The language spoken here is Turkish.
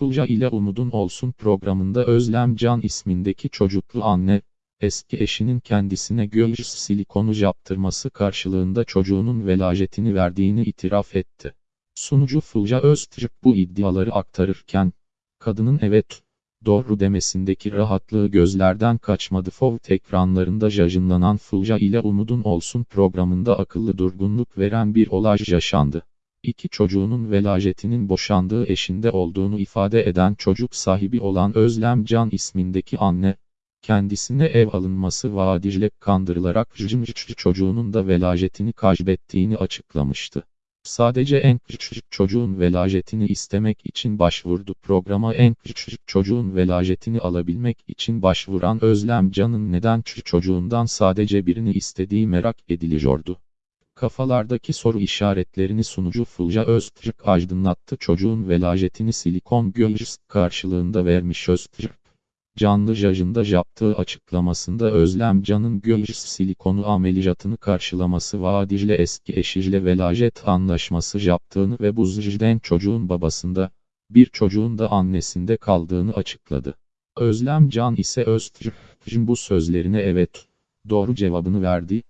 Fulya ile Umudun Olsun programında Özlem Can ismindeki çocuklu anne, eski eşinin kendisine göğüs silikonu yaptırması karşılığında çocuğunun velajetini verdiğini itiraf etti. Sunucu Fulya Öztürk bu iddiaları aktarırken, kadının evet, doğru demesindeki rahatlığı gözlerden kaçmadı. FOV ekranlarında yayınlanan Fulya ile Umudun Olsun programında akıllı durgunluk veren bir olay yaşandı. İki çocuğunun velajetinin boşandığı eşinde olduğunu ifade eden çocuk sahibi olan Özlem Can ismindeki anne, kendisine ev alınması vaadiyle kandırılarak Jimriçli çocuğunun da velajetini kaybettiğini açıklamıştı. Sadece en küçük çocuğun velajetini istemek için başvurdu. Programa en küçük çocuğun velajetini alabilmek için başvuran Özlem Can'ın neden çocuğundan sadece birini istediği merak ediliyordu. Kafalardaki soru işaretlerini sunucu Fulya Öztürk aydınlattı. Çocuğun velajetini silikon göğüs karşılığında vermiş Öztürk. Canlı yayında yaptığı açıklamasında Özlem Can'ın göğüs silikonu ameliyatını karşılaması vaadiyle eski eşiyle velajet anlaşması yaptığını ve bu zırhden çocuğun babasında, bir çocuğun da annesinde kaldığını açıkladı. Özlem Can ise Öztürk'ün bu sözlerine evet, doğru cevabını verdi.